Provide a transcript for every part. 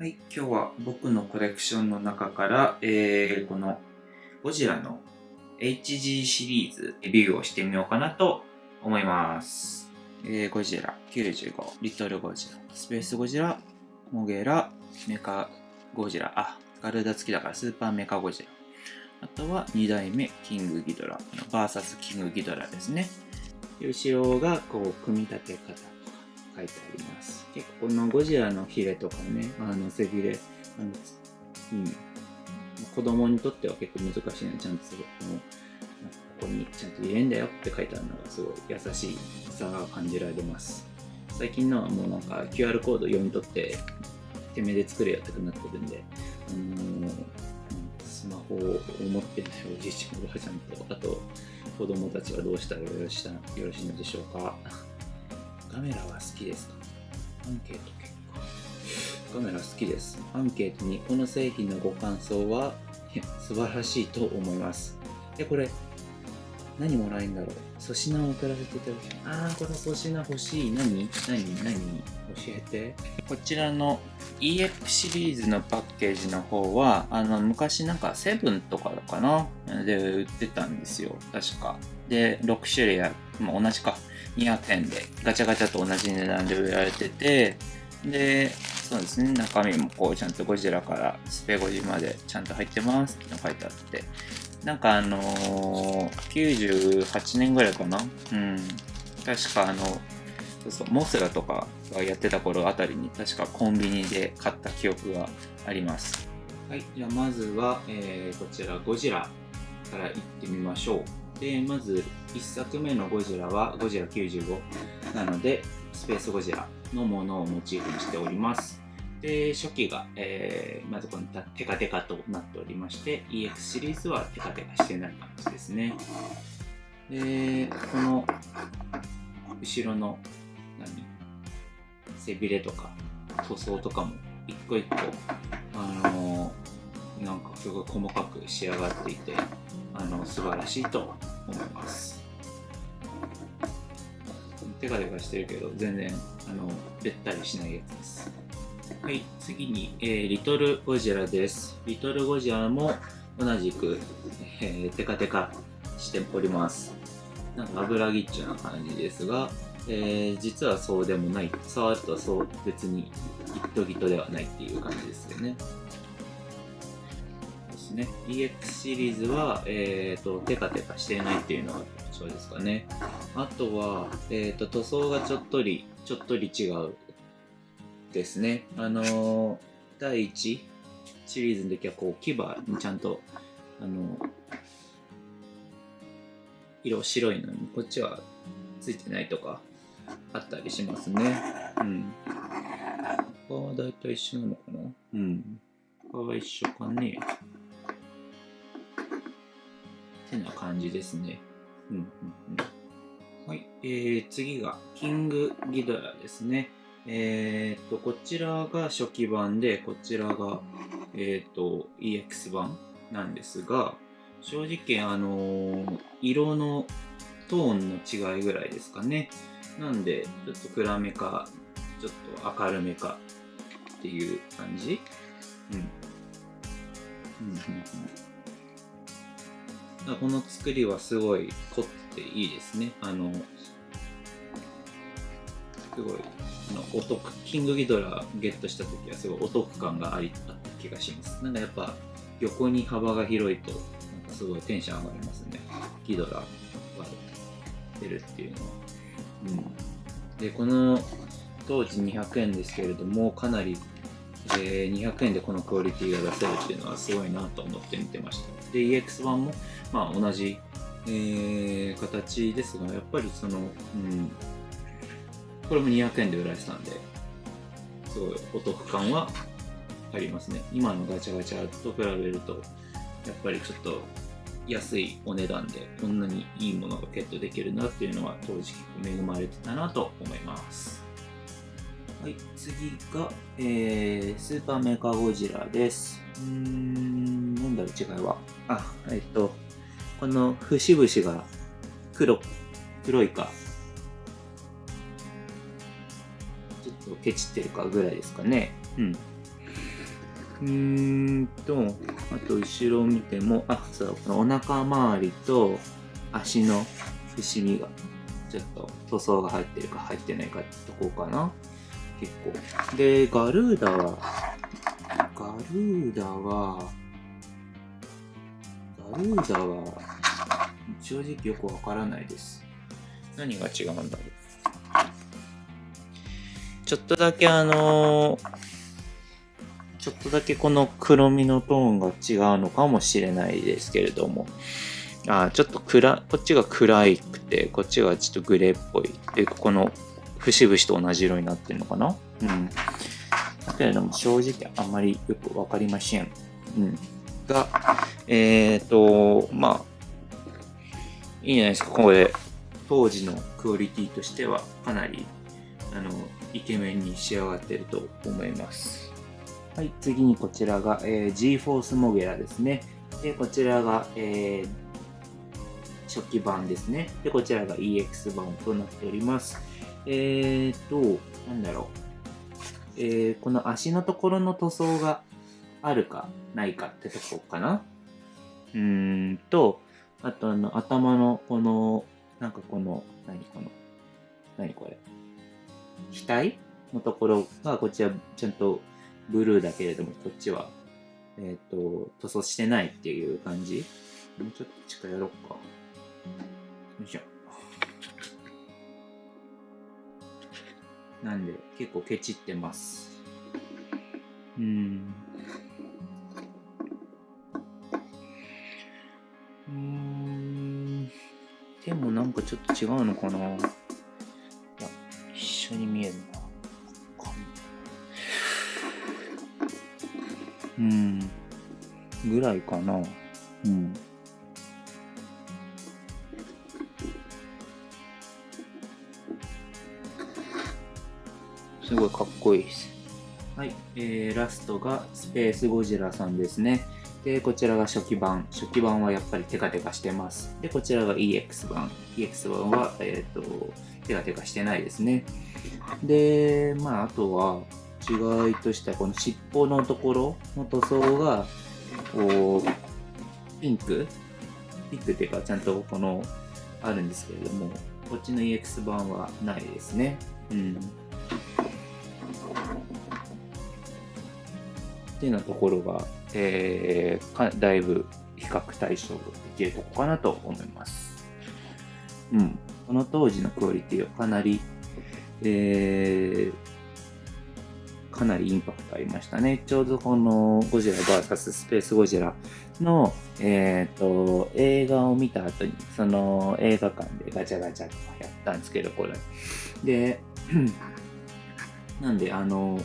はい、今日は僕のコレクションの中から、えー、このゴジラの HG シリーズレビューをしてみようかなと思います。えー、ゴジラ95、リトルゴジラ、スペースゴジラ、モゲラ、メカゴジラ、あ、ガルダ付きだからスーパーメカゴジラ。あとは2代目キングギドラ、バーサスキングギドラですね。後ろがこう組み立て方。書いてあります。結構このゴジラのヒレとかね、あの背びれ、あのうん、子供にとっては結構難しいので、ちゃんとこのここにちゃんと入れんだよって書いてあるのがすごい優しさが感じられます。最近のはもうなんか QR コード読み取って手目で作れよってなってるんで、あのー、スマホを持ってるおじいちゃんおばあちゃんと、あと子供たちはどうしたらよろしいのでしょうか。カメラは好きですか？アンケート結果。カメラ好きです。アンケートにこの製品のご感想は素晴らしいと思います。で、これ、何もらえんだろう？粗品を送らせていただきます。あー、この粗品欲しい。何？何？何？教えて。こちらの EX シリーズのパッケージの方は、あの、昔なんかセブンとかかな？で売ってたんですよ。確か。で、6種類ある。まあ、同じか。200円でガチャガチャと同じ値段で売られてて、で、そうですね、中身もこうちゃんとゴジラからスペゴジまでちゃんと入ってますっての書いてあって、なんかあのー、98年ぐらいかな？うん。確かあの、そうそう、モスラとかがやってた頃あたりに確かコンビニで買った記憶があります。はい、じゃあまずは、えー、こちらゴジラからいってみましょう。で、まず1作目のゴジラはゴジラ95なので、スペースゴジラのものをモチーフにしております。で、初期が、えー、まずこのテカテカとなっておりまして、EX シリーズはテカテカしてない感じですね。で、この後ろの何背びれとか塗装とかも一個一個あのー、なんかすごい細かく仕上がっていてあの素晴らしいと思いますテカテカしてるけど全然あのべったりしないやつです。はい次に、えー、リトルゴジラです。リトルゴジラも同じく、えー、テカテカしております。なんか油ぎっちゅな感じですが、えー、実はそうでもない。触るとそう別にギットギットではないっていう感じですよね。ですね。EX シリーズは、えっ、ー、と、テカテカしてないっていうのが特徴ですかね。あとは、えっ、ー、と、塗装がちょっとり、ちょっとり違うですね。あのー、第1シリーズの時は、こう、牙にちゃんと、あの色白いのに、こっちはついてないとか、あったりしますね。うん。ここはだいたい一緒なのかなうん。ここは一緒かね。てな感じですね。うんうんうん。はい。えー、次が、キングギドラですね。えー、っと、こちらが初期版で、こちらが、えー、っと、EX 版なんですが、正直、あのー、色のトーンの違いぐらいですかね。なんで、ちょっと暗めか、ちょっと明るめかっていう感じ。うん。うん、うん、うん。この作りはすごい凝っていいですね。あの、すごい、あのお得、キングギドラゲットした時はすごいお得感がありあった気がします。なんかやっぱ横に幅が広いと、なんかすごいテンション上がりますね。ギドラが出るっていうのは。うん。で、この当時200円ですけれども、かなりえー、200円でこのクオリティが出せるっていうのはすごいなと思って見てました。で、EX 版も、まあ、同じ、えー、形ですが、やっぱりその、うん、これも200円で売られてたんで、すごいお得感はありますね。今のガチャガチャと比べると、やっぱりちょっと安いお値段でこんなにいいものがゲットできるなっていうのは当時恵まれてたなと思います。はい、次が、えー、スーパーメーカーゴジラです。うーん、なんだろう、違いは。あ、えっと、この節々が黒、黒いか、ちょっとケチってるかぐらいですかね。うん。うーんと、あと後ろを見ても、あ、そう、このお腹周りと足の伏見が、ちょっと塗装が入ってるか入ってないかってとこかな。結構。で、ガルーダは、ガルーダは、ルーダは、正直よくわからないです。何が違うんだろう。ちょっとだけあのーちょっとだけこの黒みのトーンが違うのかもしれないですけれども、あちょっと暗、こっちが暗いくて、こっちがちょっとグレーっぽい。で、ここの節々と同じ色になってるのかなうん。だけれども、正直あんまりよくわかりません。うん。が、えっ、ー、と、まあ、いいんじゃないですか、これ。当時のクオリティとしては、かなり、あの、イケメンに仕上がってると思います。はい、次にこちらが、えー、GForce モゲラですね。で、こちらが、えー初期版ですね。で、こちらが EX 版となっております。えーと、なんだろう。えーこの足のところの塗装があるかないかってとこかな。うーんと、あとあの、頭のこの、なんかこの、何この、何これ。額のところが、こっちはちゃんとブルーだけれども、こっちは、えっ、と、塗装してないっていう感じ。もうちょっと近寄ろうか。よいしょ。なんで、結構ケチってます。でもなんかちょっと違うのかないや、一緒に見えるな。うん。ぐらいかな。うん。すごいかっこいいです。はい。えー、ラストがスペースゴジラさんですね。で、こちらが初期版。初期版はやっぱりテカテカしてます。で、こちらが EX 版。EX 版は、えっ、と、テカテカしてないですね。で、まあ、あとは、違いとしては、この尻尾のところの塗装が、こう、ピンク？ピンクっていうか、ちゃんとこの、あるんですけれども、こっちの EX 版はないですね。うん。っていうようなところが、えー、かだいぶ比較対象できるとこかなと思います。うん。この当時のクオリティはかなり、えー、かなりインパクトありましたね。ちょうどこのゴジラ VS スペースゴジラの、えっ、と、映画を見た後に、その映画館でガチャガチャとかやったんですけど、これ。で、なんで、あの、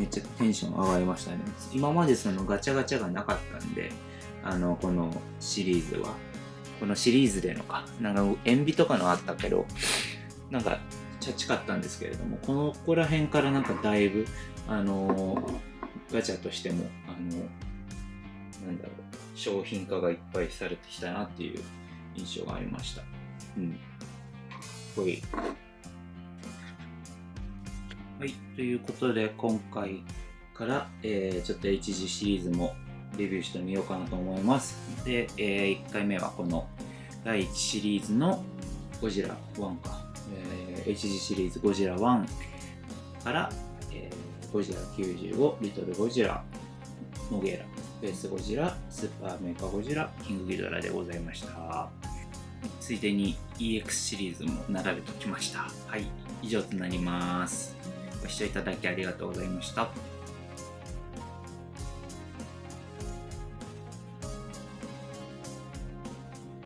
めっちゃテンション上がりましたね。今までそのガチャガチャがなかったんで、あの、このシリーズは。このシリーズでのか、なんか、塩ビとかのあったけど、なんか、チャチかったんですけれども、このここら辺からなんかだいぶ、あのガチャとしても、あのなんだろう、商品化がいっぱいされてきたなっていう印象がありました。うん。ほい。はい、ということで今回から、えーちょっと HG シリーズもレビューしてみようかなと思います。で、え1回目はこの第1シリーズのゴジラ1か、えー HG シリーズゴジラ1から、えーゴジラ95、リトルゴジラ、モゲラ、スペースゴジラ、スーパーメーカーゴジラ、キングギドラでございました。ついでに EX シリーズも並べておきました。はい、以上となります。ご視聴いただきありがとうございました。